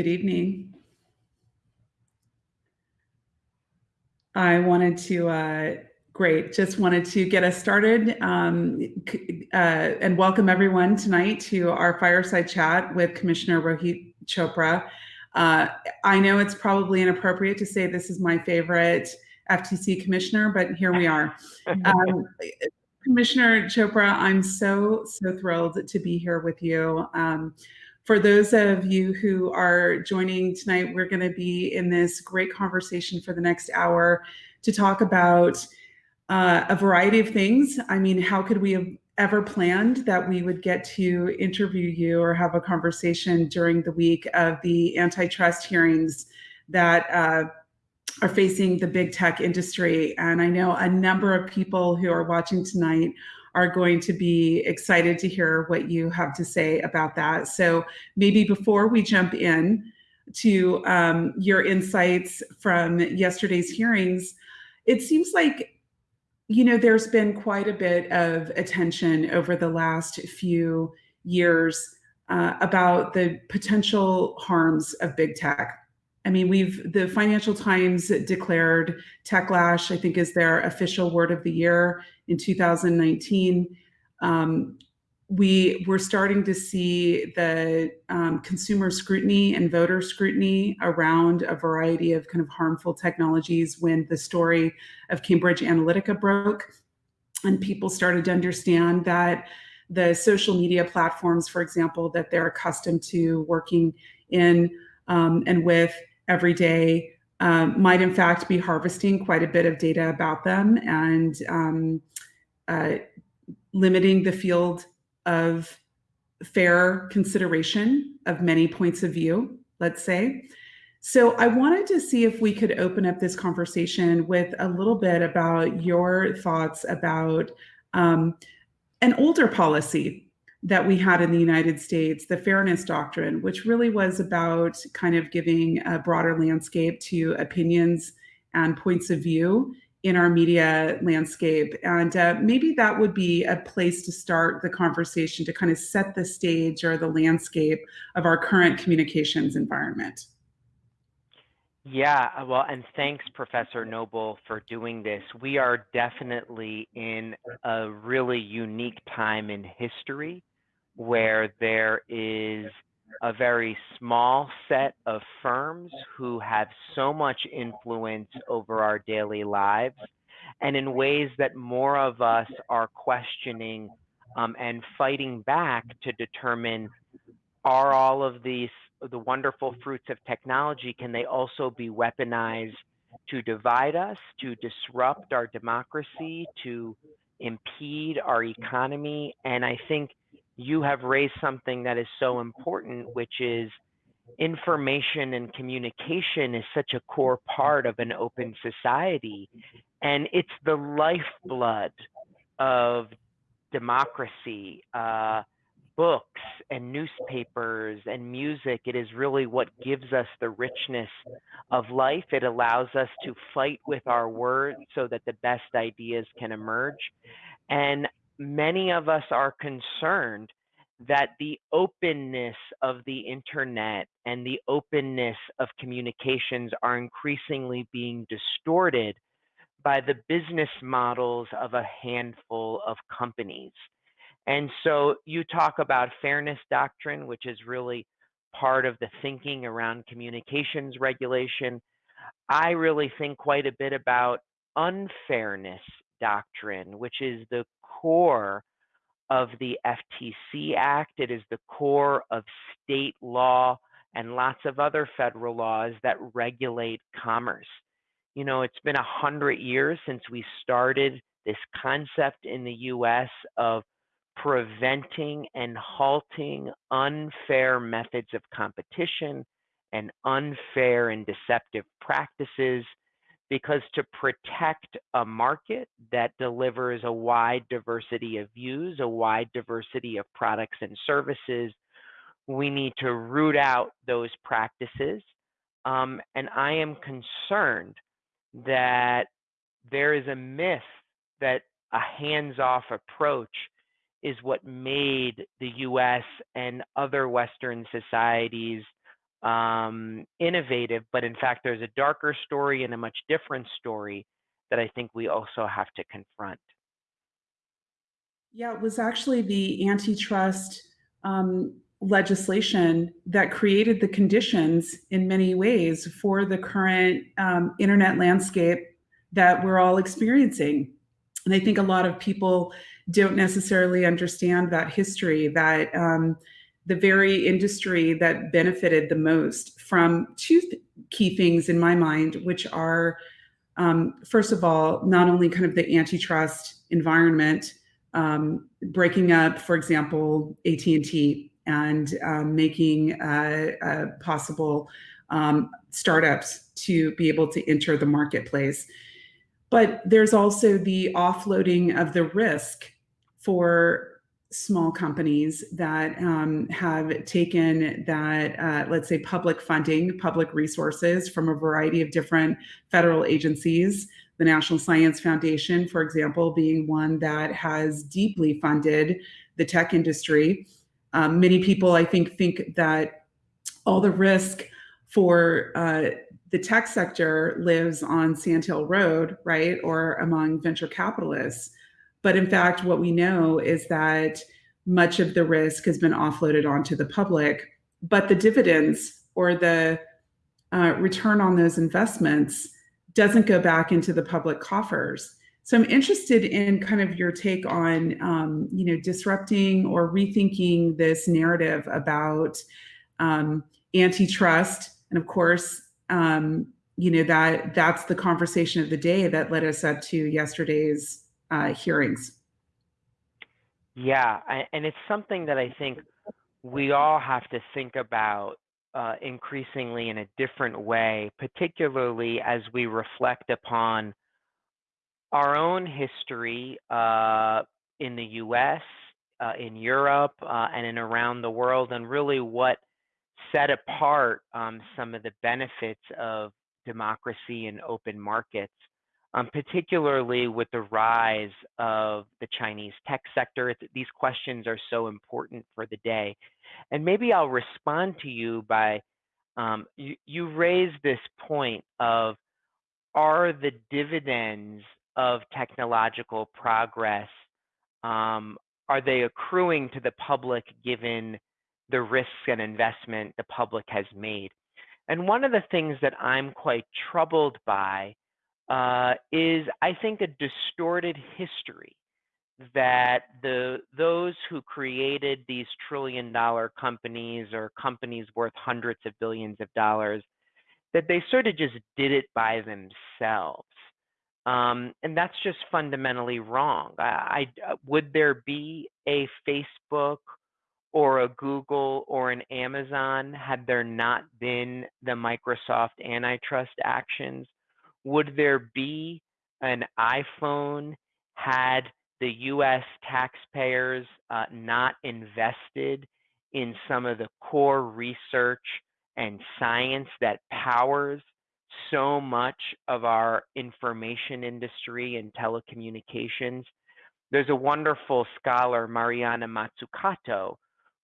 Good evening. I wanted to, uh, great, just wanted to get us started um, uh, and welcome everyone tonight to our fireside chat with Commissioner Rohit Chopra. Uh, I know it's probably inappropriate to say this is my favorite FTC commissioner, but here we are. Um, Commissioner Chopra, I'm so, so thrilled to be here with you. Um, for those of you who are joining tonight, we're going to be in this great conversation for the next hour to talk about uh, a variety of things. I mean, how could we have ever planned that we would get to interview you or have a conversation during the week of the antitrust hearings that uh, are facing the big tech industry? And I know a number of people who are watching tonight are going to be excited to hear what you have to say about that. So maybe before we jump in to um, your insights from yesterday's hearings, it seems like you know there's been quite a bit of attention over the last few years uh, about the potential harms of big tech I mean, we've the Financial Times declared Techlash, I think, is their official word of the year in 2019. Um, we we're starting to see the um, consumer scrutiny and voter scrutiny around a variety of kind of harmful technologies when the story of Cambridge Analytica broke and people started to understand that the social media platforms, for example, that they're accustomed to working in um, and with every day um, might in fact be harvesting quite a bit of data about them and um, uh, limiting the field of fair consideration of many points of view, let's say. So I wanted to see if we could open up this conversation with a little bit about your thoughts about um, an older policy that we had in the United States, the Fairness Doctrine, which really was about kind of giving a broader landscape to opinions and points of view in our media landscape. And uh, maybe that would be a place to start the conversation to kind of set the stage or the landscape of our current communications environment. Yeah, uh, well, and thanks, Professor Noble, for doing this. We are definitely in a really unique time in history where there is a very small set of firms who have so much influence over our daily lives and in ways that more of us are questioning um, and fighting back to determine are all of these the wonderful fruits of technology can they also be weaponized to divide us to disrupt our democracy to impede our economy? And i think you have raised something that is so important, which is information and communication is such a core part of an open society. And it's the lifeblood of democracy. Uh, books and newspapers and music. It is really what gives us the richness of life. It allows us to fight with our words so that the best ideas can emerge. And many of us are concerned that the openness of the internet and the openness of communications are increasingly being distorted by the business models of a handful of companies. And so you talk about fairness doctrine, which is really part of the thinking around communications regulation. I really think quite a bit about unfairness doctrine, which is the core of the FTC Act. It is the core of state law and lots of other federal laws that regulate commerce. You know, it's been a hundred years since we started this concept in the US of preventing and halting unfair methods of competition and unfair and deceptive practices because to protect a market that delivers a wide diversity of views, a wide diversity of products and services, we need to root out those practices. Um, and I am concerned that there is a myth that a hands off approach is what made the US and other Western societies um, innovative, but in fact, there's a darker story and a much different story that I think we also have to confront. Yeah, it was actually the antitrust um, legislation that created the conditions in many ways for the current um, internet landscape that we're all experiencing. And I think a lot of people don't necessarily understand that history, that um, the very industry that benefited the most from two key things in my mind, which are, um, first of all, not only kind of the antitrust environment, um, breaking up, for example, AT&T and um, making uh, uh, possible um, startups to be able to enter the marketplace. But there's also the offloading of the risk for small companies that um, have taken that, uh, let's say, public funding, public resources from a variety of different federal agencies. The National Science Foundation, for example, being one that has deeply funded the tech industry. Um, many people, I think, think that all the risk for uh, the tech sector lives on Sand Hill Road, right, or among venture capitalists. But in fact, what we know is that much of the risk has been offloaded onto the public, but the dividends or the uh, return on those investments doesn't go back into the public coffers. So I'm interested in kind of your take on, um, you know, disrupting or rethinking this narrative about um, antitrust, and of course, um, you know that that's the conversation of the day that led us up to yesterday's uh, hearings. Yeah, and it's something that I think we all have to think about uh, increasingly in a different way, particularly as we reflect upon our own history uh, in the US, uh, in Europe, uh, and in around the world, and really what set apart um, some of the benefits of democracy and open markets um, particularly with the rise of the Chinese tech sector. These questions are so important for the day. And maybe I'll respond to you by um, you, you raised this point of are the dividends of technological progress um, are they accruing to the public given the risks and investment the public has made? And one of the things that I'm quite troubled by uh, is, I think, a distorted history that the those who created these trillion dollar companies or companies worth hundreds of billions of dollars that they sort of just did it by themselves. Um, and that's just fundamentally wrong. I, I would there be a facebook or a google or an amazon had there not been the microsoft antitrust actions would there be an iPhone had the US taxpayers uh, not invested in some of the core research and science that powers so much of our information industry and telecommunications? There's a wonderful scholar, Mariana Mazzucato,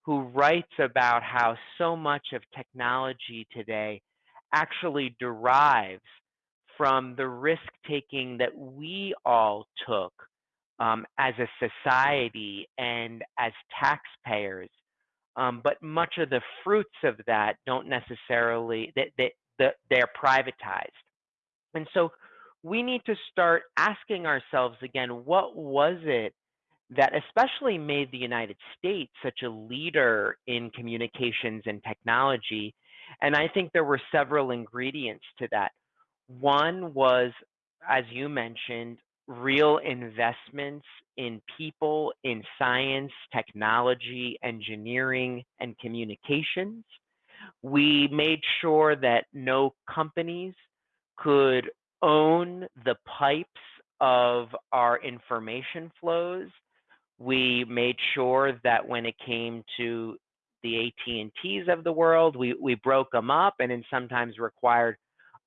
who writes about how so much of technology today actually derives from the risk taking that we all took um, as a society and as taxpayers. Um, but much of the fruits of that don't necessarily, that they, they, they're privatized. And so we need to start asking ourselves again, what was it that especially made the United States such a leader in communications and technology? And I think there were several ingredients to that. One was, as you mentioned, real investments in people, in science, technology, engineering, and communications. We made sure that no companies could own the pipes of our information flows. We made sure that when it came to the AT&Ts of the world, we, we broke them up and then sometimes required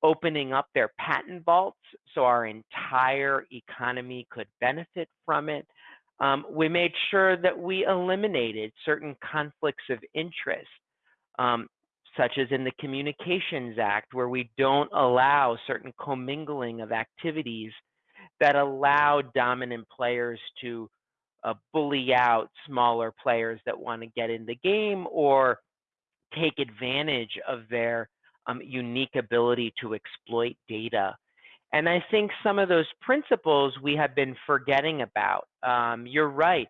opening up their patent vaults so our entire economy could benefit from it. Um, we made sure that we eliminated certain conflicts of interest. Um, such as in the Communications Act, where we don't allow certain commingling of activities that allow dominant players to uh, bully out smaller players that want to get in the game or take advantage of their um, unique ability to exploit data. And I think some of those principles we have been forgetting about. Um, you're right.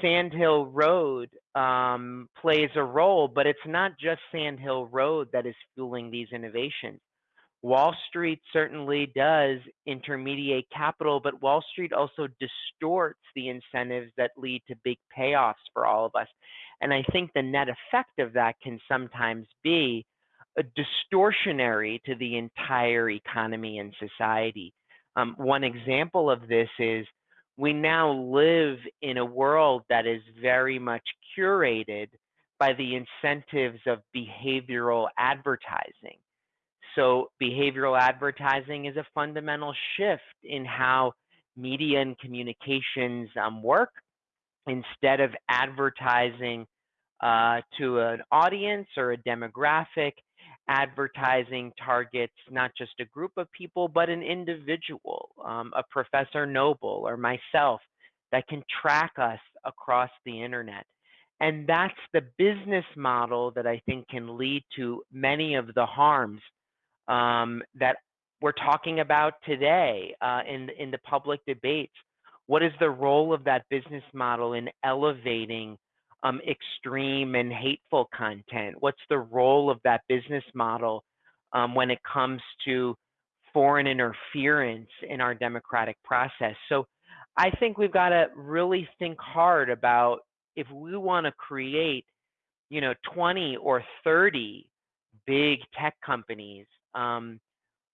Sand Hill Road um, plays a role, but it's not just Sand Hill Road that is fueling these innovations. Wall Street certainly does intermediate capital, but Wall Street also distorts the incentives that lead to big payoffs for all of us. And I think the net effect of that can sometimes be a distortionary to the entire economy and society. Um, one example of this is we now live in a world that is very much curated by the incentives of behavioral advertising. So behavioral advertising is a fundamental shift in how media and communications um, work. Instead of advertising uh, to an audience or a demographic, advertising targets not just a group of people, but an individual, um, a Professor Noble or myself that can track us across the internet. And that's the business model that I think can lead to many of the harms um, that we're talking about today uh, in, in the public debates. What is the role of that business model in elevating um, extreme and hateful content? What's the role of that business model um, when it comes to foreign interference in our democratic process? So I think we've got to really think hard about if we want to create, you know, 20 or 30 big tech companies, um,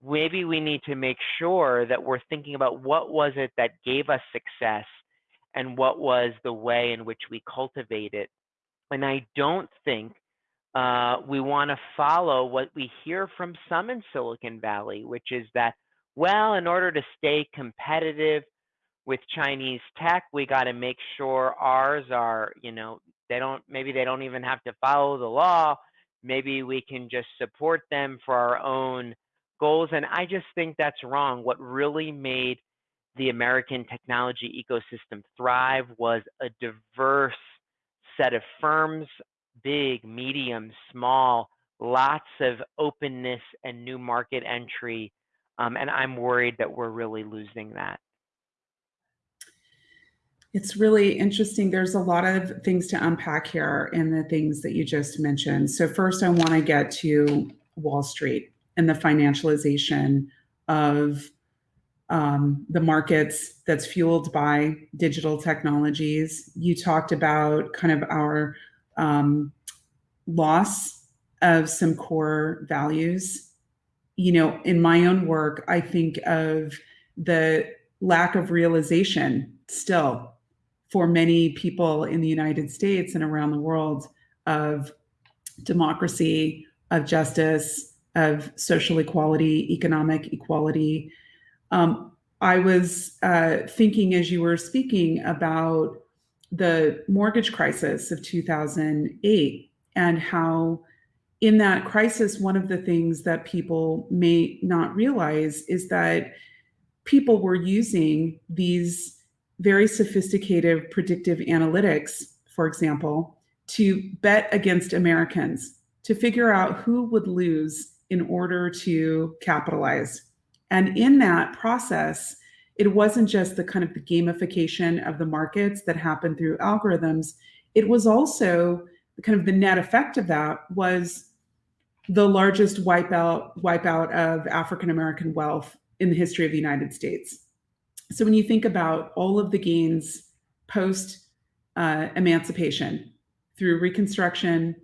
maybe we need to make sure that we're thinking about what was it that gave us success and what was the way in which we cultivate it. And I don't think uh, we want to follow what we hear from some in Silicon Valley, which is that, well, in order to stay competitive with Chinese tech, we got to make sure ours are, you know, they don't, maybe they don't even have to follow the law. Maybe we can just support them for our own goals. And I just think that's wrong. What really made the American technology ecosystem thrive was a diverse set of firms, big, medium, small, lots of openness and new market entry. Um, and I'm worried that we're really losing that. It's really interesting. There's a lot of things to unpack here in the things that you just mentioned. So first I want to get to Wall Street and the financialization of um, the markets that's fueled by digital technologies. You talked about kind of our um, loss of some core values. You know, in my own work, I think of the lack of realization still for many people in the United States and around the world of democracy, of justice, of social equality, economic equality, um, I was uh, thinking as you were speaking about the mortgage crisis of 2008 and how in that crisis, one of the things that people may not realize is that people were using these very sophisticated predictive analytics, for example, to bet against Americans to figure out who would lose in order to capitalize and in that process, it wasn't just the kind of the gamification of the markets that happened through algorithms. It was also kind of the net effect of that was the largest wipeout wipeout of African American wealth in the history of the United States. So when you think about all of the gains post uh, emancipation through Reconstruction,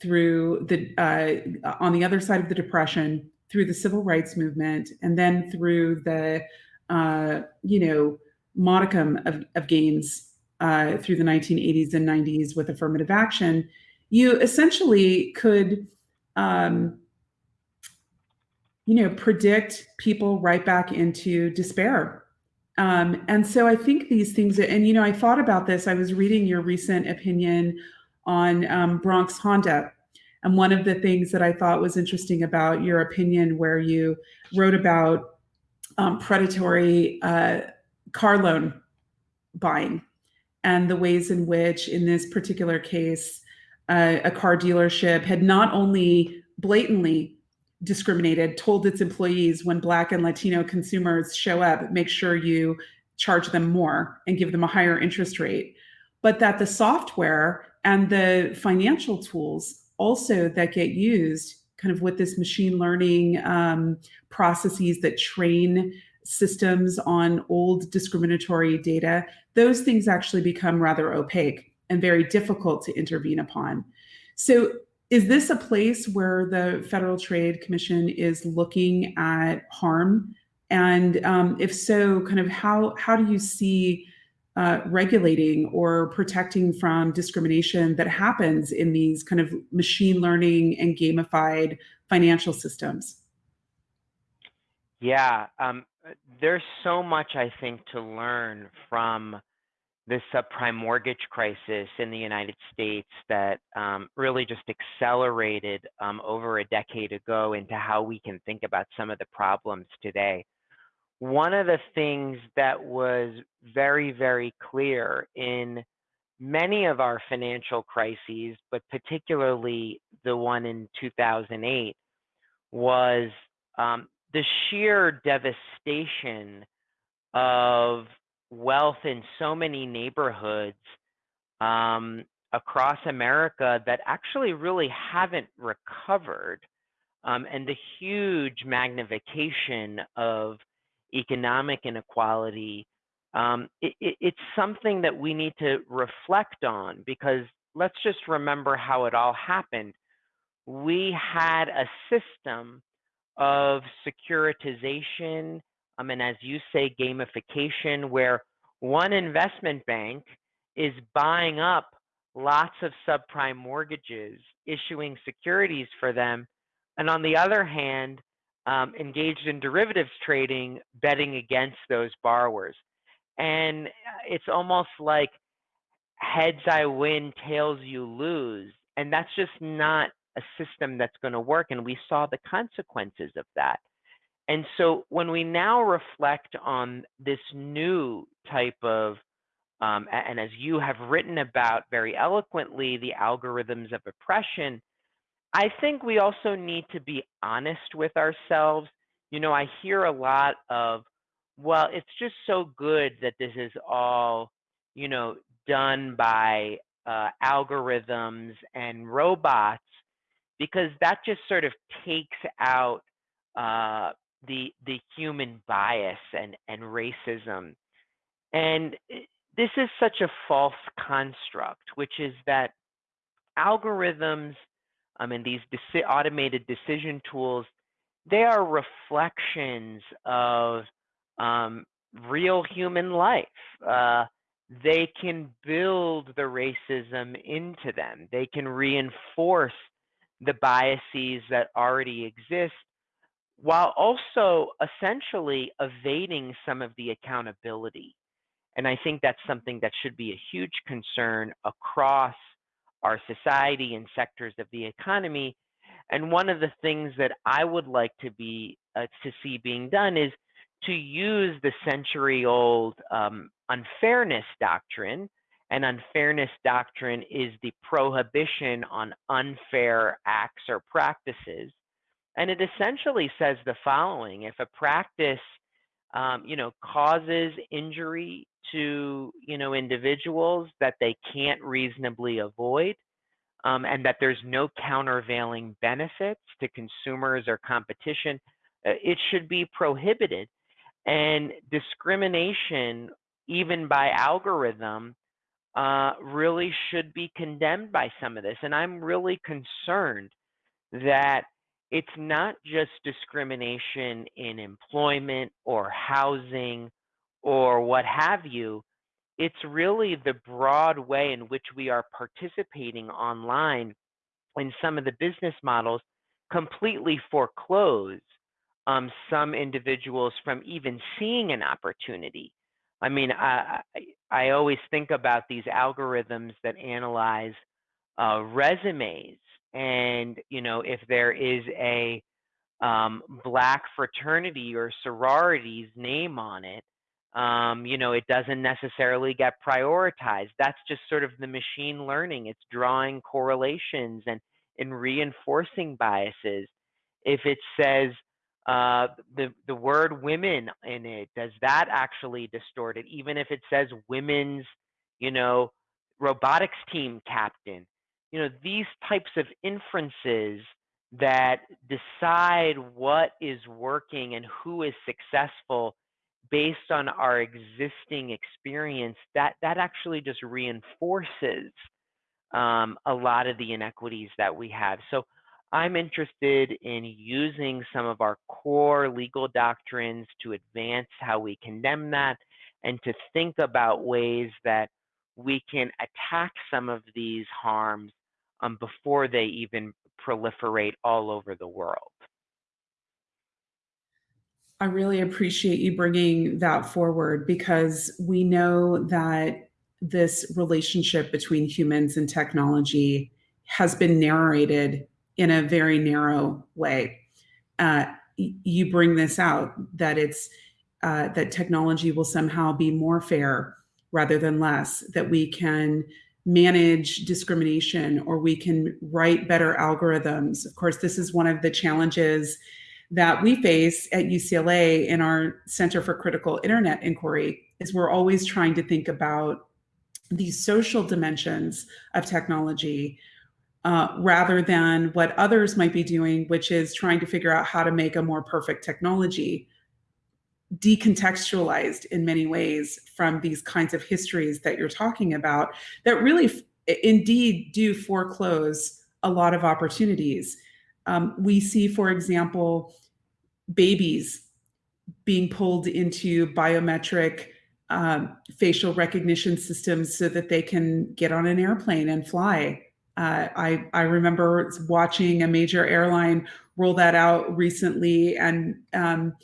through the uh, on the other side of the Depression, through the civil rights movement and then through the, uh, you know, modicum of, of gains uh, through the 1980s and 90s with affirmative action, you essentially could, um, you know, predict people right back into despair. Um, and so I think these things, and you know, I thought about this. I was reading your recent opinion on um, Bronx Honda, And one of the things that I thought was interesting about your opinion, where you wrote about um, predatory uh, car loan buying and the ways in which, in this particular case, uh, a car dealership had not only blatantly discriminated, told its employees when Black and Latino consumers show up, make sure you charge them more and give them a higher interest rate, but that the software and the financial tools also that get used kind of with this machine learning um, processes that train systems on old discriminatory data, those things actually become rather opaque and very difficult to intervene upon. So is this a place where the Federal Trade Commission is looking at harm? And um, if so, kind of how, how do you see uh, regulating or protecting from discrimination that happens in these kind of machine learning and gamified financial systems? Yeah, um, there's so much I think to learn from the subprime mortgage crisis in the United States that um, really just accelerated um, over a decade ago into how we can think about some of the problems today. One of the things that was very, very clear in many of our financial crises, but particularly the one in 2008, was um, the sheer devastation of wealth in so many neighborhoods um, across America that actually really haven't recovered, um, and the huge magnification of economic inequality. Um, it, it, it's something that we need to reflect on because let's just remember how it all happened. We had a system of securitization um, and as you say, gamification, where one investment bank is buying up lots of subprime mortgages, issuing securities for them, and on the other hand, um, engaged in derivatives trading, betting against those borrowers. And uh, it's almost like heads I win, tails you lose. And that's just not a system that's going to work. And we saw the consequences of that. And so when we now reflect on this new type of, um, and as you have written about very eloquently, the algorithms of oppression, I think we also need to be honest with ourselves. You know, I hear a lot of, well, it's just so good that this is all, you know, done by uh, algorithms and robots, because that just sort of takes out uh, the the human bias and and racism and eh, this is such a false construct which is that algorithms um, mean, these deci- automated decision tools they are reflections of um, real human life uh, they can build the racism into them they can reinforce the biases that already exist while also essentially evading some of the accountability. And I think that's something that should be a huge concern across our society and sectors of the economy. And one of the things that I would like to be uh, to see being done is to use the century-old um, unfairness doctrine. And unfairness doctrine is the prohibition on unfair acts or practices and it essentially says the following if a practice um, you know causes injury to you know individuals that they can't reasonably avoid um, and that there's no countervailing benefits to consumers or competition uh, it should be prohibited. And discrimination even by algorithm uh, really should be condemned by some of this. And i'm really concerned that it's not just discrimination in employment or housing or what have you. It's really the broad way in which we are participating online in some of the business models completely foreclose um, some individuals from even seeing an opportunity. I mean, I, I, I always think about these algorithms that analyze uh, resumes and you know if there is a um, black fraternity or sorority's name on it, um, you know, it doesn't necessarily get prioritized. That's just sort of the machine learning. It's drawing correlations and, and reinforcing biases. If it says uh, the, the word women in it, does that actually distort it? Even if it says women's, you know, robotics team captain, you know, these types of inferences that decide what is working and who is successful based on our existing experience, that that actually just reinforces um, a lot of the inequities that we have. So I'm interested in using some of our core legal doctrines to advance how we condemn that and to think about ways that we can attack some of these harms um, before they even proliferate all over the world. I really appreciate you bringing that forward because we know that this relationship between humans and technology has been narrated in a very narrow way. Uh, you bring this out that it's uh, that technology will somehow be more fair rather than less, that we can manage discrimination or we can write better algorithms. Of course, this is one of the challenges that we face at UCLA in our Center for Critical Internet Inquiry is we're always trying to think about these social dimensions of technology uh, rather than what others might be doing, which is trying to figure out how to make a more perfect technology decontextualized in many ways from these kinds of histories that you're talking about that really indeed do foreclose a lot of opportunities. Um, we see, for example, babies being pulled into biometric um, facial recognition systems so that they can get on an airplane and fly. Uh, I, I remember watching a major airline roll that out recently and um,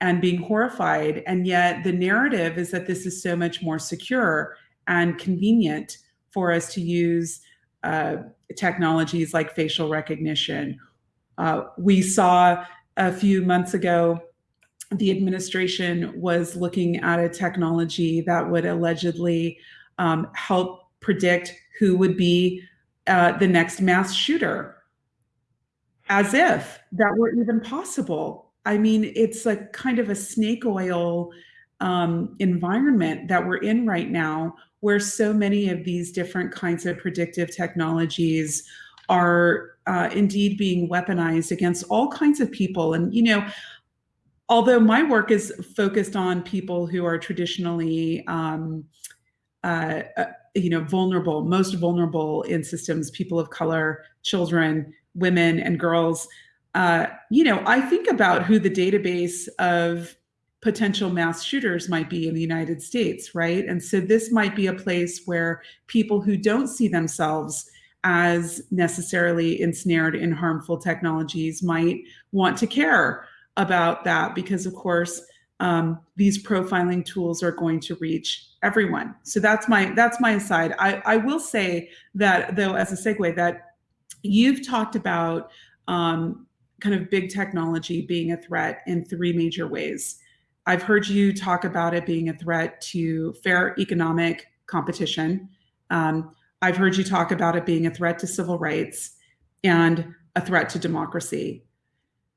and being horrified. And yet the narrative is that this is so much more secure and convenient for us to use uh, technologies like facial recognition. Uh, we saw a few months ago the administration was looking at a technology that would allegedly um, help predict who would be uh, the next mass shooter, as if that were even possible. I mean, it's a kind of a snake oil um, environment that we're in right now, where so many of these different kinds of predictive technologies are uh, indeed being weaponized against all kinds of people. And, you know, although my work is focused on people who are traditionally, um, uh, uh, you know, vulnerable, most vulnerable in systems, people of color, children, women, and girls, uh, you know, I think about who the database of potential mass shooters might be in the United States, right? And so this might be a place where people who don't see themselves as necessarily ensnared in harmful technologies might want to care about that because, of course, um, these profiling tools are going to reach everyone. So that's my that's my aside. I, I will say that though, as a segue, that you've talked about um, kind of big technology being a threat in three major ways. I've heard you talk about it being a threat to fair economic competition. Um, I've heard you talk about it being a threat to civil rights and a threat to democracy.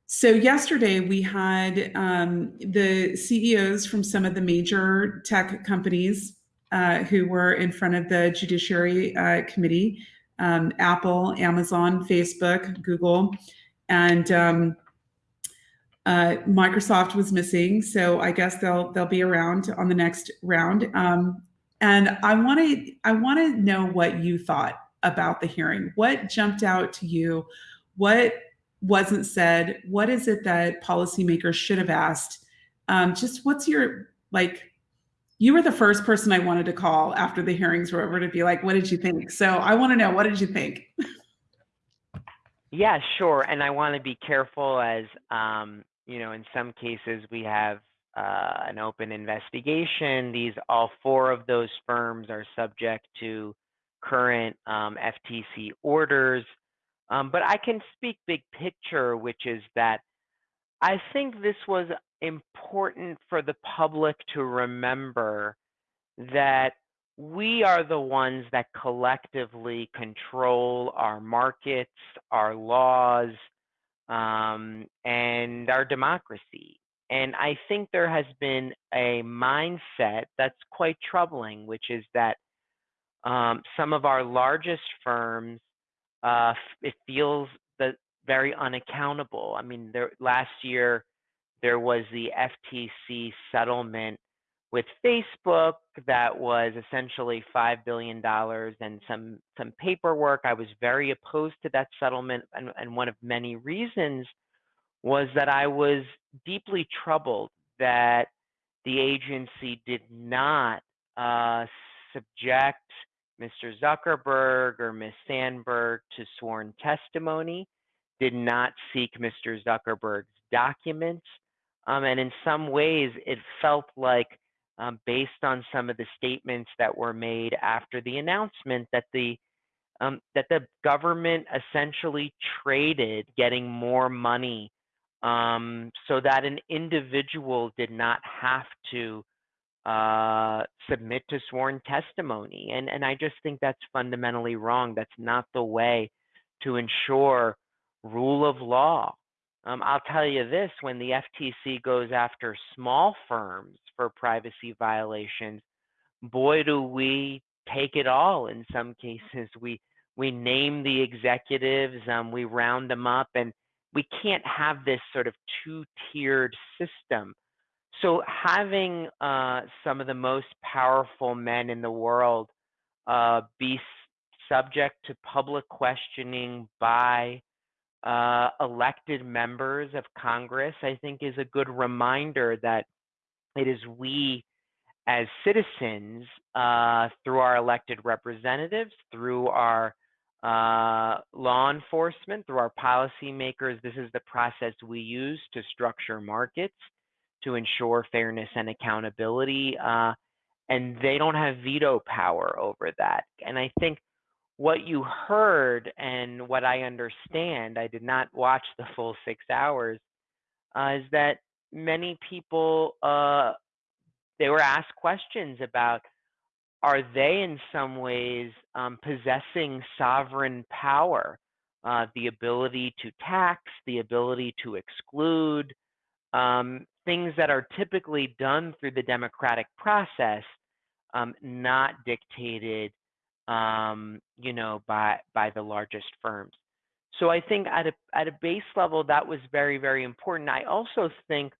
So yesterday we had um, the CEOs from some of the major tech companies uh, who were in front of the Judiciary uh, Committee, um, Apple, Amazon, Facebook, Google, and um, uh, Microsoft was missing, so I guess they'll they'll be around on the next round. Um, and I want to I want to know what you thought about the hearing. What jumped out to you? What wasn't said? What is it that policymakers should have asked? Um, just what's your like? You were the first person I wanted to call after the hearings were over to be like, what did you think? So I want to know, what did you think? Yeah, sure. And I want to be careful as, um, you know, in some cases we have uh, an open investigation. These, all four of those firms are subject to current um, FTC orders. Um, but I can speak big picture, which is that I think this was important for the public to remember that we are the ones that collectively control our markets, our laws, um, and our democracy. And I think there has been a mindset that's quite troubling, which is that um, some of our largest firms, uh, it feels that very unaccountable. I mean, there, last year there was the FTC settlement with Facebook that was essentially $5 billion and some, some paperwork. I was very opposed to that settlement. And, and one of many reasons was that I was deeply troubled that the agency did not uh, subject Mr. Zuckerberg or Ms. Sandberg to sworn testimony, did not seek Mr. Zuckerberg's documents. Um, and in some ways, it felt like um, based on some of the statements that were made after the announcement that the um, that the government essentially traded getting more money um, so that an individual did not have to uh, submit to sworn testimony. And, and I just think that's fundamentally wrong. That's not the way to ensure rule of law. Um, I'll tell you this when the FTC goes after small firms for privacy violations, boy, do we take it all in some cases. We, we name the executives, um, we round them up, and we can't have this sort of two tiered system. So, having uh, some of the most powerful men in the world uh, be subject to public questioning by uh, elected members of Congress, I think is a good reminder that it is we as citizens, uh, through our elected representatives, through our uh, law enforcement, through our policymakers, this is the process we use to structure markets to ensure fairness and accountability. Uh, and they don't have veto power over that. And I think what you heard and what I understand, I did not watch the full six hours, uh, is that many people uh, they were asked questions about are they in some ways um, possessing sovereign power, uh, the ability to tax, the ability to exclude, um, things that are typically done through the democratic process, um, not dictated, um, you know, by by the largest firms. So I think at a at a base level that was very very important. I also think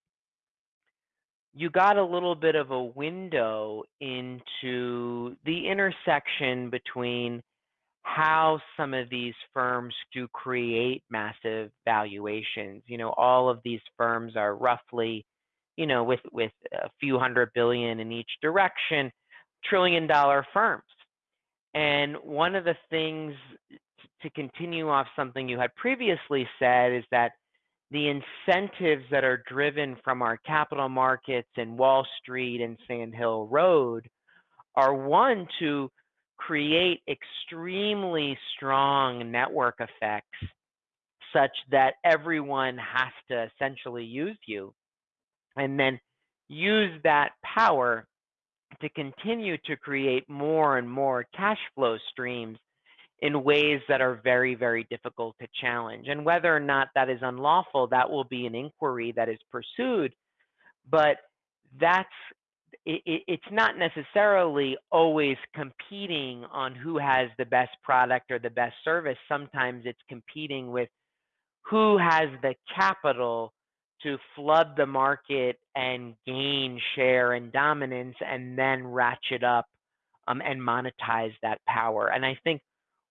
you got a little bit of a window into the intersection between how some of these firms do create massive valuations. You know, all of these firms are roughly, you know, with with a few hundred billion in each direction, trillion dollar firms. And one of the things to continue off something you had previously said is that the incentives that are driven from our capital markets and Wall Street and Sand Hill Road are one to create extremely strong network effects such that everyone has to essentially use you and then use that power to continue to create more and more cash flow streams in ways that are very, very difficult to challenge. And whether or not that is unlawful, that will be an inquiry that is pursued. But that's it, it's not necessarily always competing on who has the best product or the best service. Sometimes it's competing with who has the capital to flood the market and gain share and dominance and then ratchet up um, and monetize that power. And I think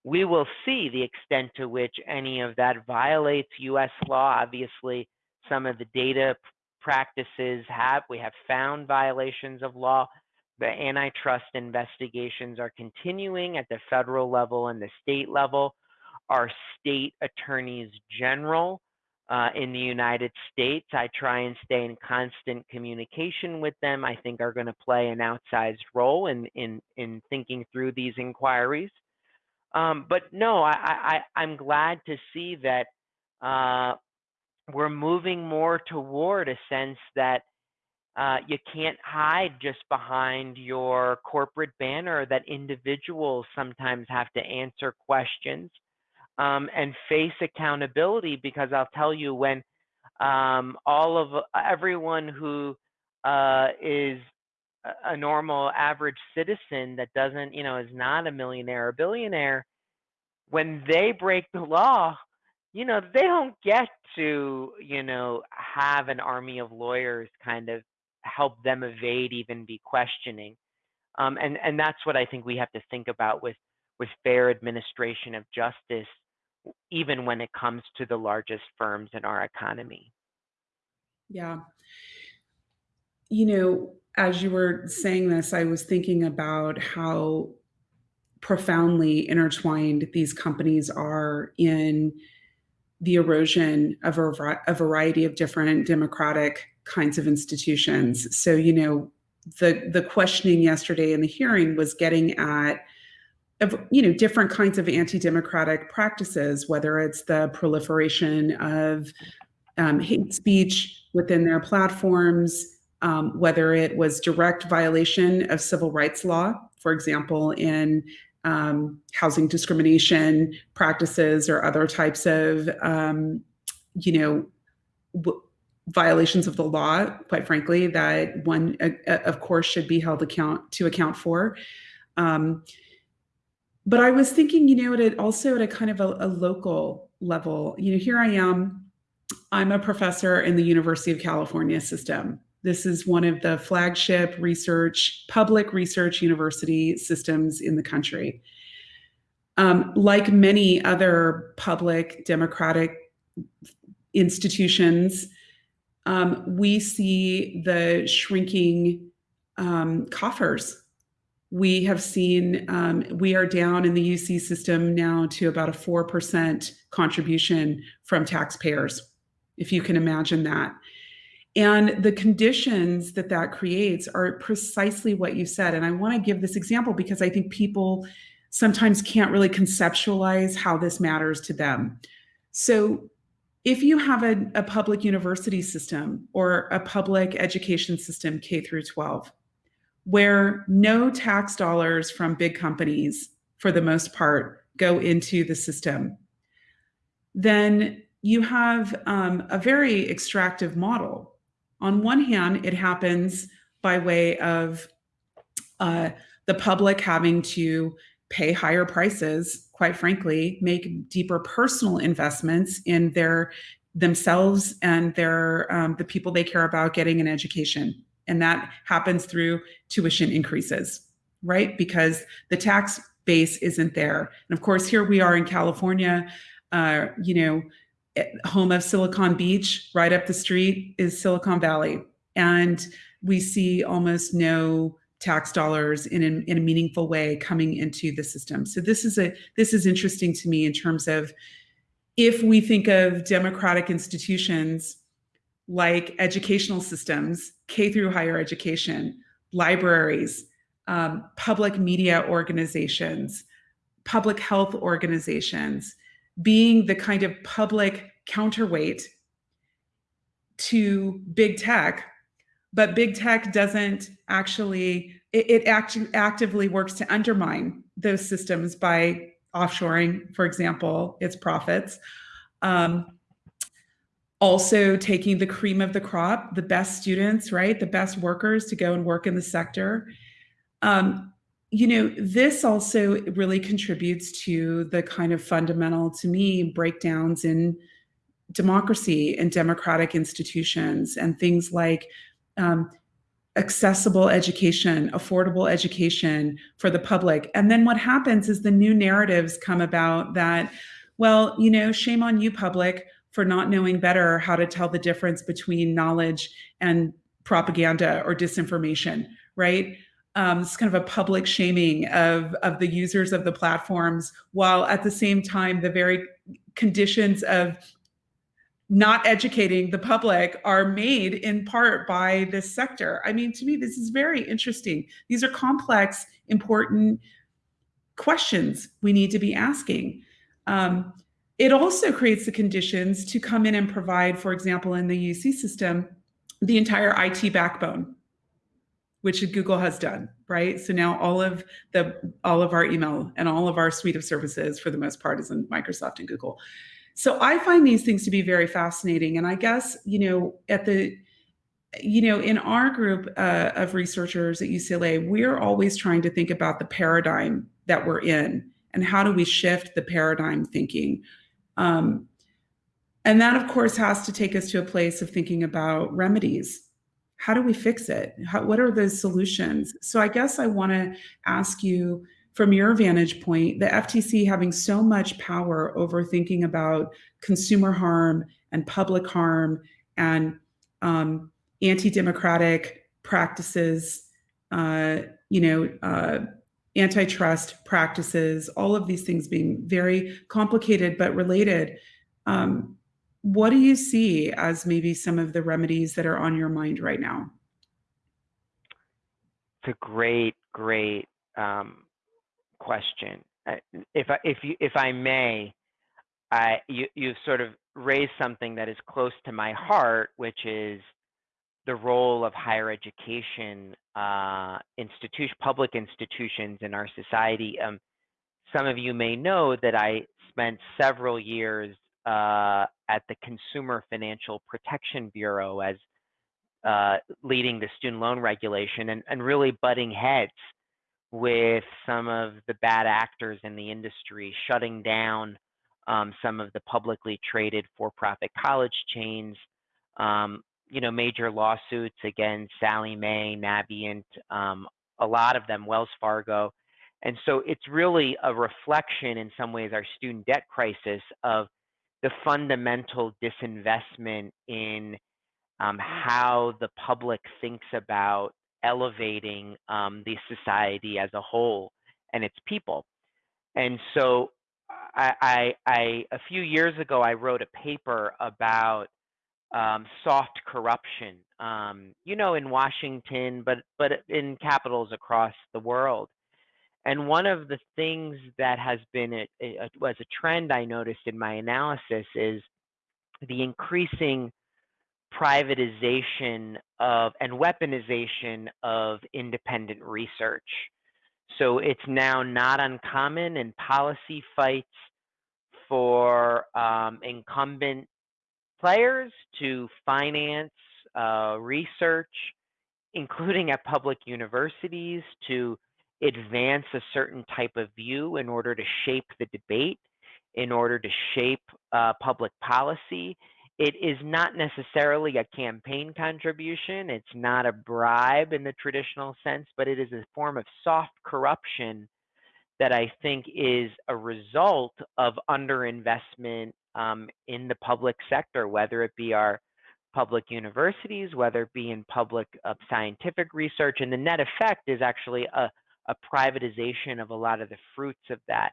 we will see the extent to which any of that violates US law. Obviously, some of the data practices have, we have found violations of law. The antitrust investigations are continuing at the federal level and the state level. Our state attorneys general uh, in the United States, I try and stay in constant communication with them. I think are going to play an outsized role in, in, in thinking through these inquiries. Um, but no, I, I, I'm glad to see that uh, we're moving more toward a sense that uh, you can't hide just behind your corporate banner, that individuals sometimes have to answer questions um, and face accountability because I'll tell you when um, all of everyone who uh, is a normal average citizen that doesn't, you know, is not a millionaire or billionaire, when they break the law, you know, they don't get to, you know, have an army of lawyers kind of help them evade even be questioning. Um, and, and that's what I think we have to think about with, with fair administration of justice, even when it comes to the largest firms in our economy. Yeah. You know, as you were saying this, I was thinking about how profoundly intertwined these companies are in the erosion of a, a variety of different democratic kinds of institutions. So, you know, the the questioning yesterday in the hearing was getting at you know different kinds of anti-democratic practices whether it's the proliferation of um, hate speech within their platforms um, whether it was direct violation of civil rights law for example in um, housing discrimination practices or other types of um, you know violations of the law, quite frankly, that one, uh, uh, of course, should be held account to account for. Um, but I was thinking, you know, at a, also at a kind of a, a, local level, you know, here I am, I'm a professor in the University of California system. This is one of the flagship research, public research university systems in the country. Um, like many other public democratic institutions, um, we see the shrinking um, coffers. We have seen, um, we are down in the UC system now to about a 4% contribution from taxpayers, if you can imagine that. And the conditions that that creates are precisely what you said. And I want to give this example because I think people sometimes can't really conceptualize how this matters to them. So if you have a, a public university system or a public education system, K through 12, where no tax dollars from big companies, for the most part, go into the system, then you have um, a very extractive model. On one hand, it happens by way of uh, the public having to pay higher prices, quite frankly, make deeper personal investments in their themselves and their um, the people they care about getting an education. And that happens through tuition increases, right? Because the tax base isn't there. And of course, here we are in California, uh, you know, home of Silicon Beach, right up the street is Silicon Valley. And we see almost no tax dollars in a, in a meaningful way coming into the system. So this is a this is interesting to me in terms of if we think of democratic institutions like educational systems, K through higher education, libraries, um, public media organizations, public health organizations, being the kind of public counterweight to big tech but big tech doesn't actually it, it act, actively works to undermine those systems by offshoring for example its profits. Um, also taking the cream of the crop the best students right the best workers to go and work in the sector. Um, you know this also really contributes to the kind of fundamental to me breakdowns in democracy and democratic institutions and things like um, accessible education, affordable education for the public. And then what happens is the new narratives come about that, well, you know, shame on you, public, for not knowing better how to tell the difference between knowledge and propaganda or disinformation, right? Um, it's kind of a public shaming of, of the users of the platforms, while at the same time, the very conditions of not educating the public are made in part by this sector. I mean, to me, this is very interesting. These are complex, important questions we need to be asking. Um, it also creates the conditions to come in and provide, for example, in the UC system, the entire IT backbone, which Google has done, right? So now all of the all of our email and all of our suite of services, for the most part, is in Microsoft and Google. So I find these things to be very fascinating, and I guess you know at the you know, in our group uh, of researchers at UCLA, we're always trying to think about the paradigm that we're in and how do we shift the paradigm thinking. Um, and that, of course, has to take us to a place of thinking about remedies. How do we fix it? How, what are the solutions? So I guess I want to ask you from your vantage point, the FTC having so much power over thinking about consumer harm and public harm and um, anti-democratic practices, uh, you know, uh, antitrust practices, all of these things being very complicated but related. Um, what do you see as maybe some of the remedies that are on your mind right now? It's a great, great um, question. If I, if you, if I may, I, you, you've sort of raised something that is close to my heart, which is the role of higher education uh, institution, public institutions in our society. Um, some of you may know that I spent several years uh, at the Consumer Financial Protection Bureau as uh, leading the student loan regulation and, and really butting heads with some of the bad actors in the industry, shutting down um, some of the publicly traded for-profit college chains, um, you know, major lawsuits against Sallie Mae, Navient, um, a lot of them, Wells Fargo. And so it's really a reflection in some ways our student debt crisis of the fundamental disinvestment in um, how the public thinks about elevating um, the society as a whole and its people. And so I, I, I, a few years ago, I wrote a paper about um, soft corruption, um, you know, in Washington, but but in capitals across the world. And one of the things that has been a, a, was a trend I noticed in my analysis is the increasing privatization of and weaponization of independent research. So it's now not uncommon in policy fights for um, incumbent players to finance uh, research, including at public universities, to advance a certain type of view in order to shape the debate, in order to shape uh, public policy. It is not necessarily a campaign contribution. It's not a bribe in the traditional sense, but it is a form of soft corruption that I think is a result of underinvestment um, in the public sector, whether it be our public universities, whether it be in public uh, scientific research. And the net effect is actually a, a privatization of a lot of the fruits of that.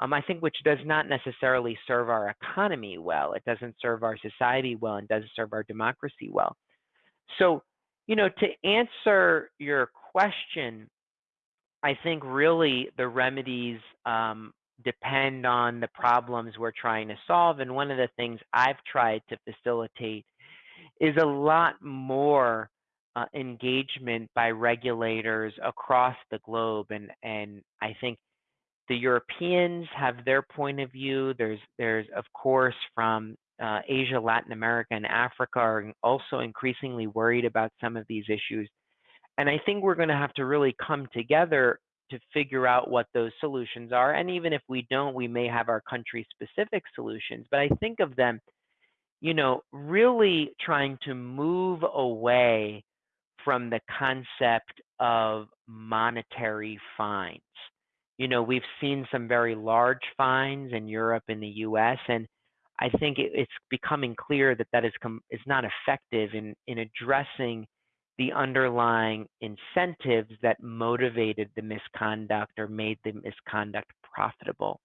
Um, I think which does not necessarily serve our economy well. It doesn't serve our society well and doesn't serve our democracy well. So, you know, to answer your question, I think really the remedies um, depend on the problems we're trying to solve. And one of the things I've tried to facilitate is a lot more uh, engagement by regulators across the globe. And, and I think the Europeans have their point of view. There's, there's of course, from uh, Asia, Latin America, and Africa are also increasingly worried about some of these issues. And I think we're going to have to really come together to figure out what those solutions are. And even if we don't, we may have our country specific solutions. But I think of them, you know, really trying to move away from the concept of monetary fines. You know, we've seen some very large fines in Europe and the US, and I think it's becoming clear that that is, is not effective in, in addressing the underlying incentives that motivated the misconduct or made the misconduct profitable.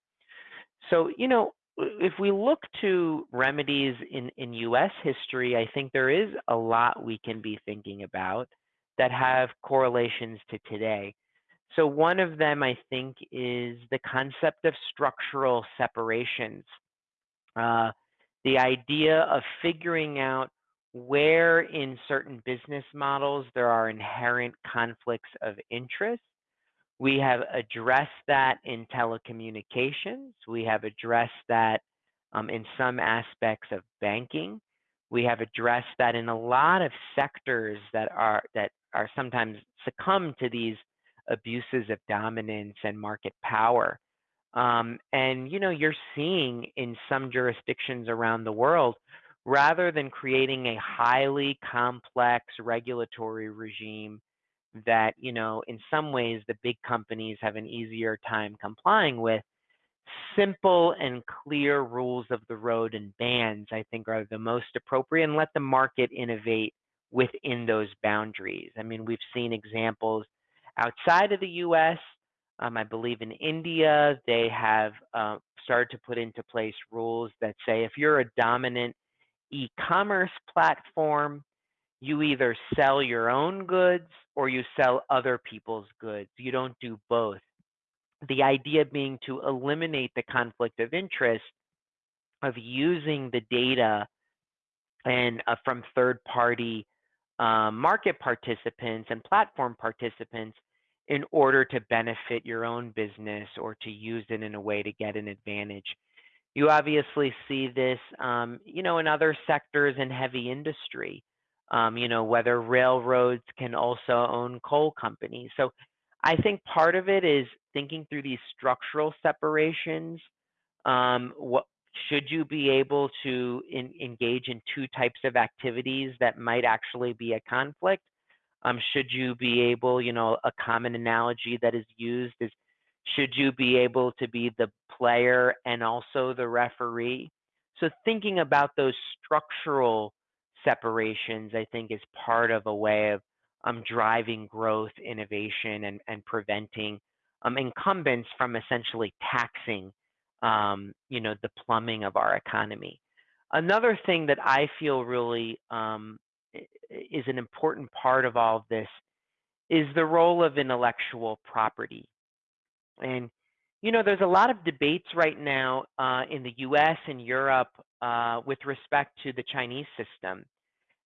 So, you know, if we look to remedies in, in US history, I think there is a lot we can be thinking about that have correlations to today. So one of them, I think, is the concept of structural separations. Uh, the idea of figuring out where in certain business models there are inherent conflicts of interest. We have addressed that in telecommunications. We have addressed that um, in some aspects of banking. We have addressed that in a lot of sectors that are that are sometimes succumb to these abuses of dominance and market power. Um, and you know, you're seeing in some jurisdictions around the world, rather than creating a highly complex regulatory regime that you know, in some ways, the big companies have an easier time complying with. Simple and clear rules of the road and bans, I think, are the most appropriate, and let the market innovate within those boundaries. I mean, we've seen examples outside of the US. Um, I believe in India, they have uh, started to put into place rules that say if you're a dominant e commerce platform, you either sell your own goods or you sell other people's goods. You don't do both. The idea being to eliminate the conflict of interest of using the data and uh, from third party um, market participants and platform participants in order to benefit your own business or to use it in a way to get an advantage. You obviously see this, um, you know, in other sectors in heavy industry, um, you know, whether railroads can also own coal companies. So I think part of it is thinking through these structural separations. Um, what should you be able to in, engage in two types of activities that might actually be a conflict? Um, should you be able, you know, a common analogy that is used is should you be able to be the player and also the referee? So thinking about those structural separations, I think, is part of a way of um, driving growth, innovation, and, and preventing um, incumbents from essentially taxing, um, you know, the plumbing of our economy. Another thing that I feel really um, is an important part of all of this is the role of intellectual property. And, you know, there's a lot of debates right now uh, in the US and Europe uh, with respect to the Chinese system.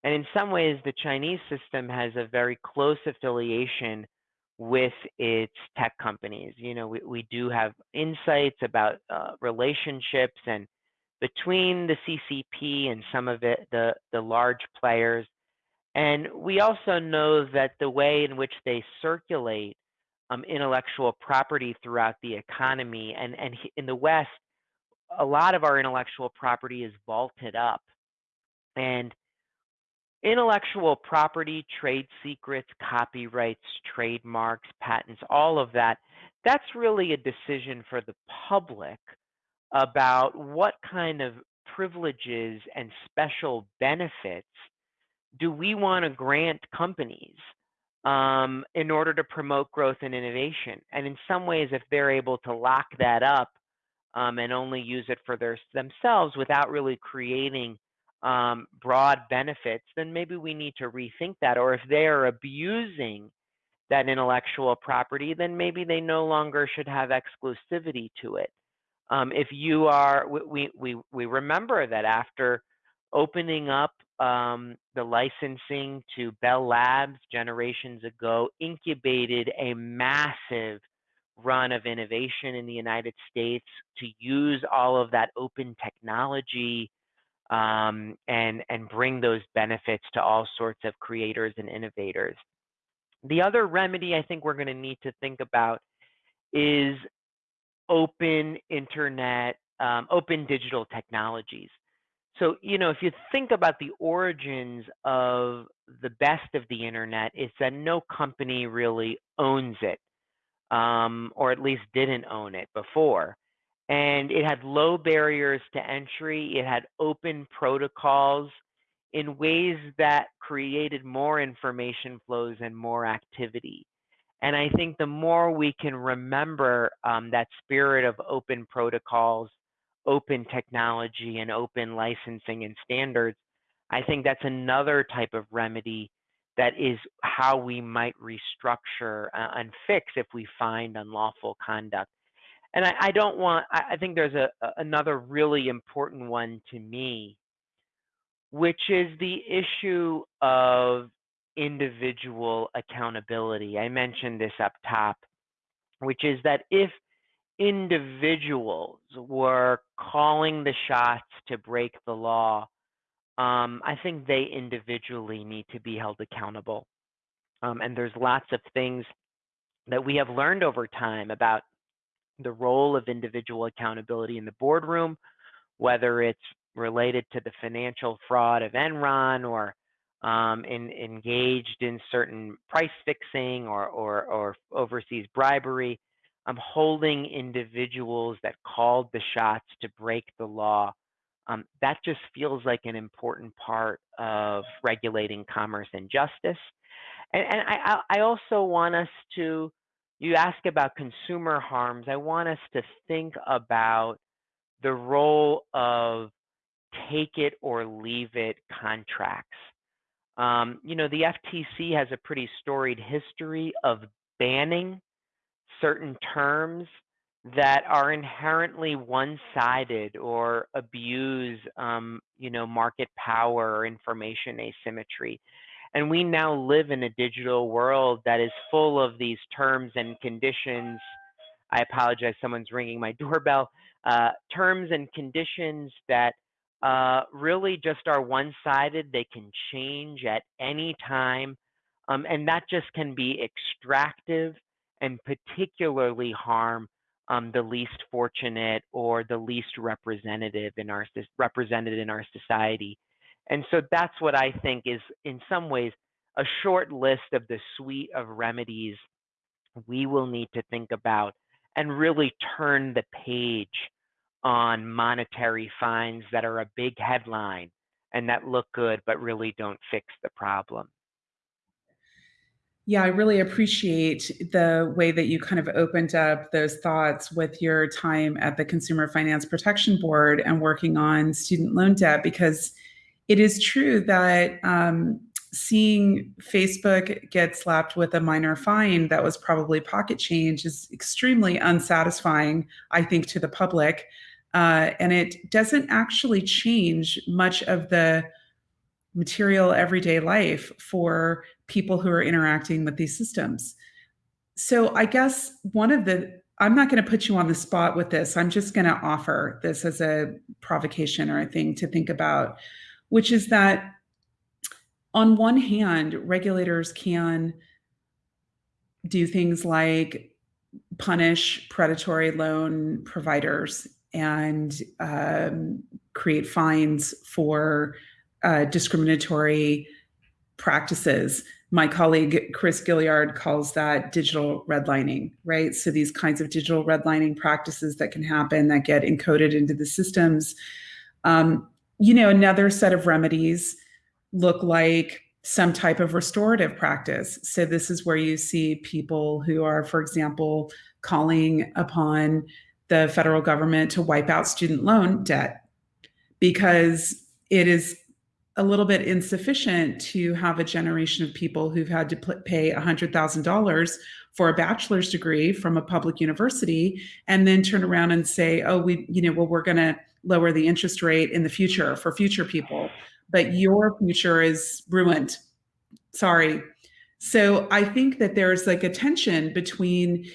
And in some ways, the Chinese system has a very close affiliation with its tech companies. You know, we, we do have insights about uh, relationships and between the CCP and some of it, the, the large players and we also know that the way in which they circulate um, intellectual property throughout the economy, and, and in the West, a lot of our intellectual property is vaulted up. And intellectual property, trade secrets, copyrights, trademarks, patents, all of that, that's really a decision for the public about what kind of privileges and special benefits do we want to grant companies um, in order to promote growth and innovation? And in some ways, if they're able to lock that up um, and only use it for their, themselves without really creating um, broad benefits, then maybe we need to rethink that. Or if they are abusing that intellectual property, then maybe they no longer should have exclusivity to it. Um, if you are, we, we, we remember that after opening up um, the licensing to Bell Labs generations ago incubated a massive run of innovation in the United States to use all of that open technology um, and, and bring those benefits to all sorts of creators and innovators. The other remedy I think we're going to need to think about is open internet, um, open digital technologies. So, you know, if you think about the origins of the best of the internet, it's that no company really owns it, um, or at least didn't own it before. And it had low barriers to entry, it had open protocols in ways that created more information flows and more activity. And I think the more we can remember um, that spirit of open protocols open technology and open licensing and standards, I think that's another type of remedy that is how we might restructure uh, and fix if we find unlawful conduct. And I, I don't want, I, I think there's a, a, another really important one to me, which is the issue of individual accountability. I mentioned this up top, which is that if individuals were calling the shots to break the law, um, I think they individually need to be held accountable. Um, and there's lots of things that we have learned over time about the role of individual accountability in the boardroom, whether it's related to the financial fraud of Enron or um, in, engaged in certain price fixing or, or, or overseas bribery. I'm holding individuals that called the shots to break the law. Um, that just feels like an important part of regulating commerce and justice. And, and I, I also want us to, you ask about consumer harms, I want us to think about the role of take it or leave it contracts. Um, you know, the FTC has a pretty storied history of banning certain terms that are inherently one-sided or abuse, um, you know, market power or information asymmetry. And we now live in a digital world that is full of these terms and conditions. I apologize, someone's ringing my doorbell. Uh, terms and conditions that uh, really just are one-sided. They can change at any time. Um, and that just can be extractive and particularly harm um, the least fortunate or the least representative in our represented in our society. And so that's what I think is in some ways a short list of the suite of remedies we will need to think about and really turn the page on monetary fines that are a big headline and that look good but really don't fix the problem. Yeah, I really appreciate the way that you kind of opened up those thoughts with your time at the Consumer Finance Protection Board and working on student loan debt because it is true that um, seeing Facebook get slapped with a minor fine that was probably pocket change is extremely unsatisfying, I think, to the public. Uh, and it doesn't actually change much of the material everyday life for people who are interacting with these systems. So I guess one of the I'm not going to put you on the spot with this. I'm just going to offer this as a provocation or a thing to think about, which is that on one hand, regulators can do things like punish predatory loan providers and um, create fines for uh, discriminatory practices. My colleague Chris Gilliard calls that digital redlining, right? So these kinds of digital redlining practices that can happen that get encoded into the systems. Um, you know, another set of remedies look like some type of restorative practice. So this is where you see people who are, for example, calling upon the federal government to wipe out student loan debt because it is a little bit insufficient to have a generation of people who've had to pay $100,000 for a bachelor's degree from a public university and then turn around and say, oh, we, you know, well, we're going to lower the interest rate in the future for future people, but your future is ruined. Sorry. So I think that there's like a tension between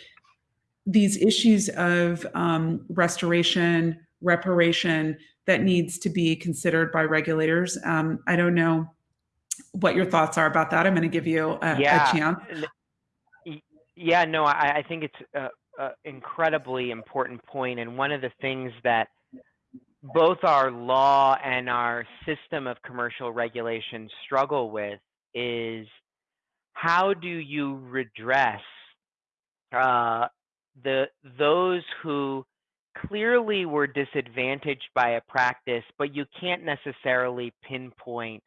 these issues of um, restoration, reparation that needs to be considered by regulators. Um, I don't know what your thoughts are about that. I'm going to give you a, yeah. a chance. Yeah, no, I, I think it's an incredibly important point, and one of the things that both our law and our system of commercial regulation struggle with is how do you redress uh, the those who clearly were disadvantaged by a practice, but you can't necessarily pinpoint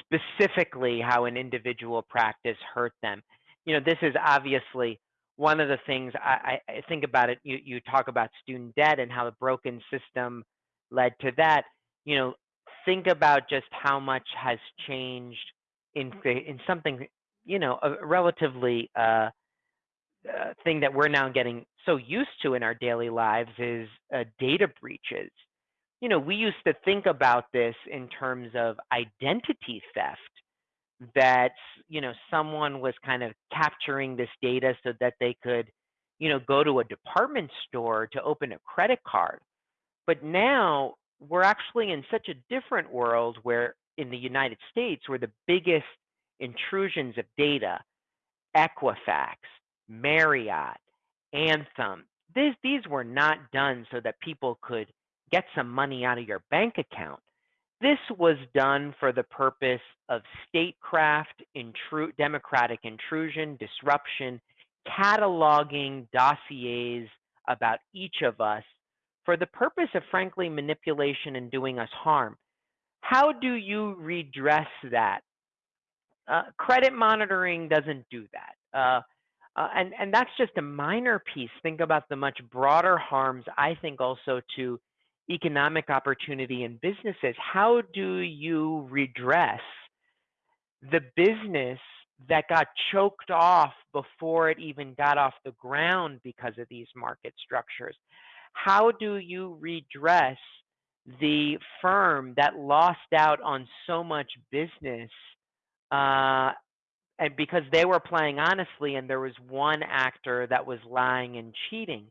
specifically how an individual practice hurt them. You know, this is obviously one of the things I, I think about it. You, you talk about student debt and how the broken system led to that. You know, think about just how much has changed in in something you know a relatively uh, uh, thing that we're now getting so used to in our daily lives is uh, data breaches. You know, we used to think about this in terms of identity theft that you know someone was kind of capturing this data so that they could you know go to a department store to open a credit card but now we're actually in such a different world where in the united states where the biggest intrusions of data equifax marriott anthem these, these were not done so that people could get some money out of your bank account. This was done for the purpose of statecraft, intru- democratic intrusion, disruption, cataloging dossiers about each of us for the purpose of, frankly, manipulation and doing us harm. How do you redress that? Uh, credit monitoring doesn't do that. Uh, uh, and, and that's just a minor piece. Think about the much broader harms, I think, also to economic opportunity in businesses, how do you redress the business that got choked off before it even got off the ground because of these market structures? How do you redress the firm that lost out on so much business uh, and because they were playing honestly and there was one actor that was lying and cheating?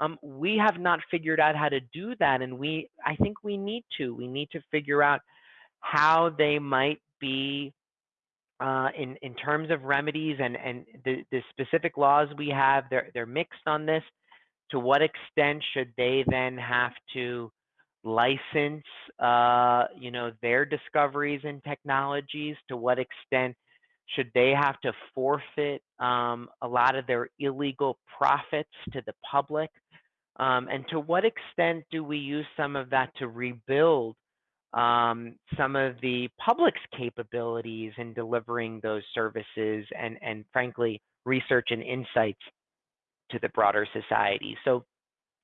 Um, we have not figured out how to do that, and we I think we need to. We need to figure out how they might be uh, in in terms of remedies and and the, the specific laws we have. They're they're mixed on this. To what extent should they then have to license, uh, you know, their discoveries and technologies? To what extent should they have to forfeit um, a lot of their illegal profits to the public? Um, and to what extent do we use some of that to rebuild um, some of the public's capabilities in delivering those services and, and frankly, research and insights to the broader society? So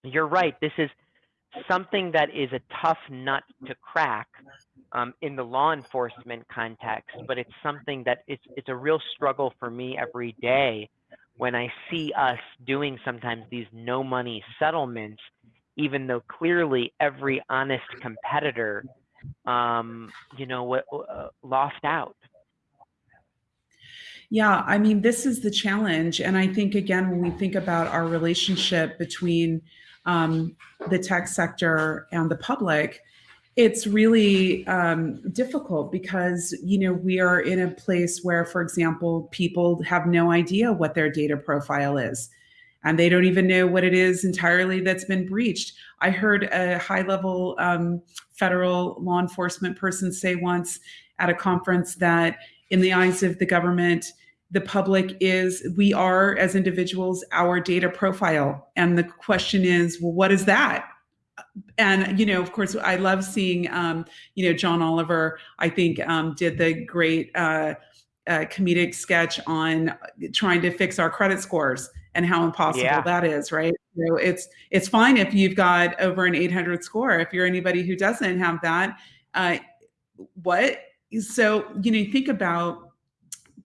you're right, this is something that is a tough nut to crack um, in the law enforcement context, but it's something that it's, it's a real struggle for me every day when I see us doing sometimes these no money settlements, even though clearly every honest competitor, um, you know, uh, lost out. Yeah, I mean, this is the challenge. And I think, again, when we think about our relationship between um, the tech sector and the public, it's really um, difficult because you know we are in a place where for example people have no idea what their data profile is and they don't even know what it is entirely that's been breached i heard a high level um, federal law enforcement person say once at a conference that in the eyes of the government the public is we are as individuals our data profile and the question is well what is that and you know, of course, I love seeing um, you know John Oliver. I think um, did the great uh, uh, comedic sketch on trying to fix our credit scores and how impossible yeah. that is, right? So it's it's fine if you've got over an 800 score. If you're anybody who doesn't have that, uh, what? So you know, think about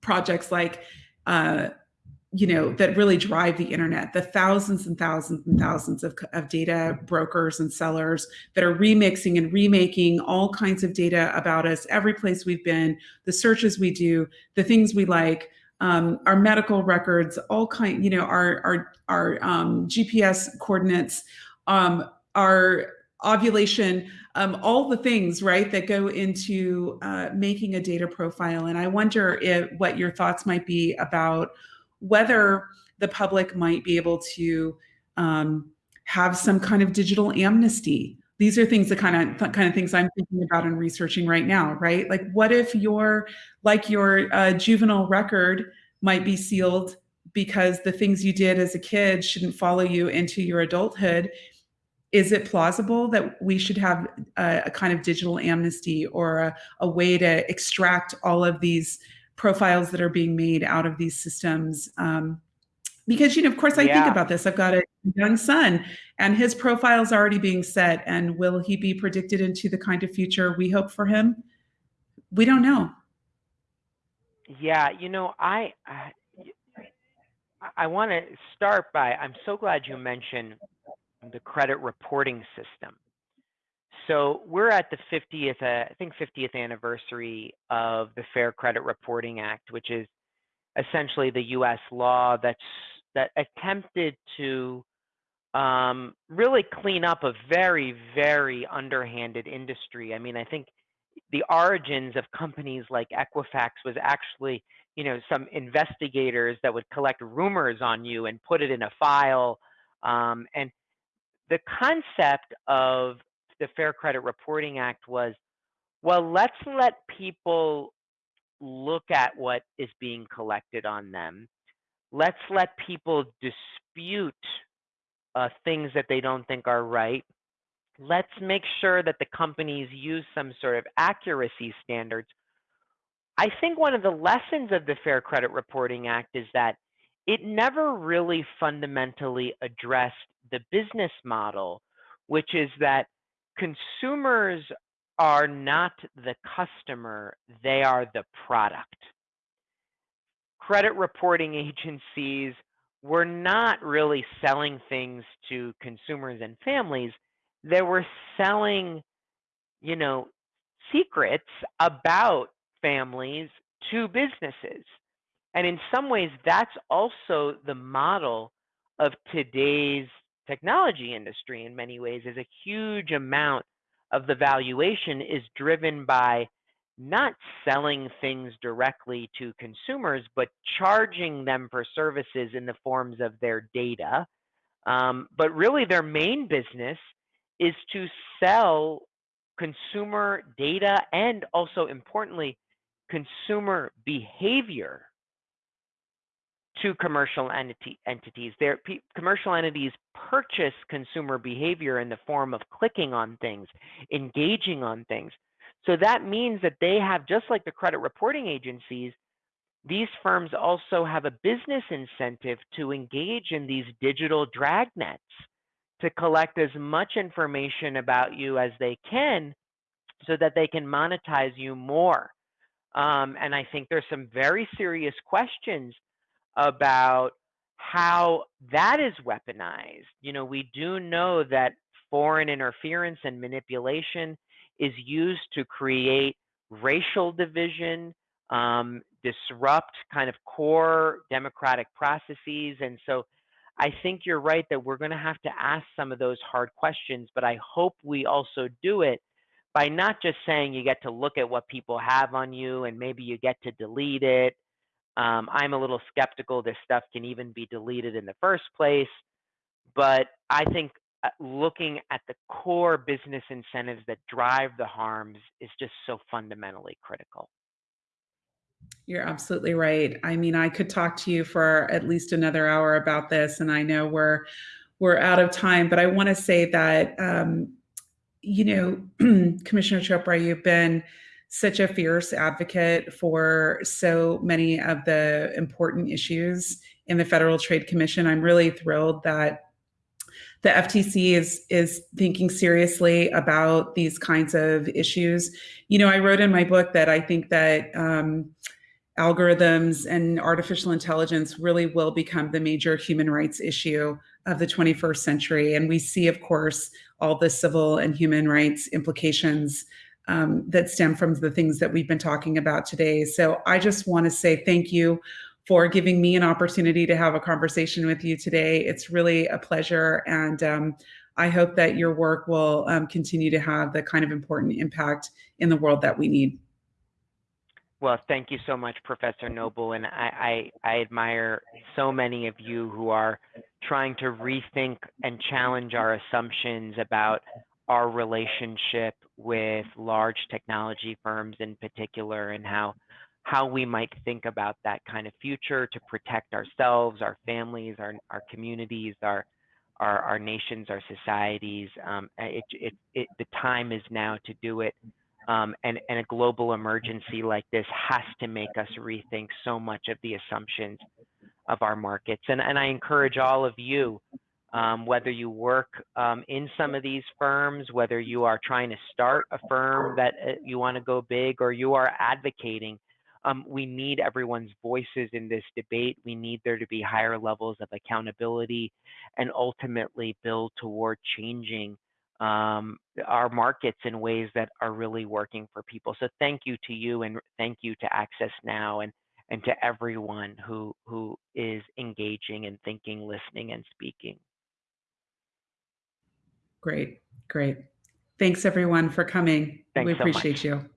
projects like uh, you know that really drive the internet the thousands and thousands and thousands of, of data brokers and sellers that are remixing and remaking all kinds of data about us every place we've been the searches we do the things we like um, our medical records all kind you know our our our um, gps coordinates um, our ovulation um, all the things right that go into uh, making a data profile and i wonder if what your thoughts might be about whether the public might be able to um, have some kind of digital amnesty. These are things the kind of kind of things I'm thinking about and researching right now, right? Like, what if your like your uh, juvenile record might be sealed because the things you did as a kid shouldn't follow you into your adulthood? Is it plausible that we should have a, a kind of digital amnesty or a, a way to extract all of these profiles that are being made out of these systems. Um, because, you know, of course, I yeah. think about this. I've got a young son and his profile is already being set. And will he be predicted into the kind of future we hope for him? We don't know. Yeah, you know, I I, I want to start by I'm so glad you mentioned the credit reporting system. So we're at the 50th, uh, I think 50th anniversary of the Fair Credit Reporting Act, which is essentially the U.S. law that's that attempted to um, really clean up a very, very underhanded industry. I mean, I think the origins of companies like Equifax was actually, you know, some investigators that would collect rumors on you and put it in a file. Um, and the concept of the Fair Credit Reporting Act was, well, let's let people look at what is being collected on them. Let's let people dispute uh, things that they don't think are right let's make sure that the companies use some sort of accuracy standards. I think one of the lessons of the Fair Credit Reporting Act is that it never really fundamentally addressed the business model, which is that consumers are not the customer, they are the product. Credit reporting agencies were not really selling things to consumers and families they were selling, you know, secrets about families to businesses. And in some ways, that's also the model of today's technology industry in many ways is a huge amount of the valuation is driven by not selling things directly to consumers, but charging them for services in the forms of their data. Um, but really, their main business is to sell consumer data and also importantly, consumer behavior to commercial entity, entities. Their commercial entities purchase consumer behavior in the form of clicking on things, engaging on things. So that means that they have, just like the credit reporting agencies, these firms also have a business incentive to engage in these digital dragnets to collect as much information about you as they can so that they can monetize you more. Um, and I think there's some very serious questions about how that is weaponized. You know, we do know that foreign interference and manipulation is used to create racial division, um, disrupt kind of core democratic processes. And so I think you're right that we're going to have to ask some of those hard questions, but I hope we also do it by not just saying you get to look at what people have on you and maybe you get to delete it. Um, I'm a little skeptical this stuff can even be deleted in the first place, but I think uh, looking at the core business incentives that drive the harms is just so fundamentally critical. You're absolutely right. I mean, I could talk to you for at least another hour about this, and I know we're we're out of time, but I want to say that um, you know, Commissioner Chopra, you've been such a fierce advocate for so many of the important issues in the Federal Trade Commission. I'm really thrilled that the FTC is is thinking seriously about these kinds of issues. You know, I wrote in my book that I think that um, algorithms and artificial intelligence really will become the major human rights issue of the 21st century. And we see, of course, all the civil and human rights implications um, that stem from the things that we've been talking about today. So I just want to say thank you for giving me an opportunity to have a conversation with you today. It's really a pleasure. And um, I hope that your work will um, continue to have the kind of important impact in the world that we need. Well, thank you so much, Professor Noble. And I, I, I, admire so many of you who are trying to rethink and challenge our assumptions about our relationship with large technology firms in particular and how how we might think about that kind of future to protect ourselves, our families, our, our communities, our, our, our nations, our societies. Um, it, it, it, the time is now to do it um, and, and a global emergency like this has to make us rethink so much of the assumptions of our markets. And, and I encourage all of you, um, whether you work um, in some of these firms, whether you are trying to start a firm that uh, you want to go big, or you are advocating Um, we need everyone's voices in this debate. We need there to be higher levels of accountability and ultimately build toward changing um, our markets in ways that are really working for people. So thank you to you and thank you to Access Now and and to everyone who who is engaging and thinking, listening, and speaking. Great, great. Thanks everyone for coming. Thanks we so appreciate much. you.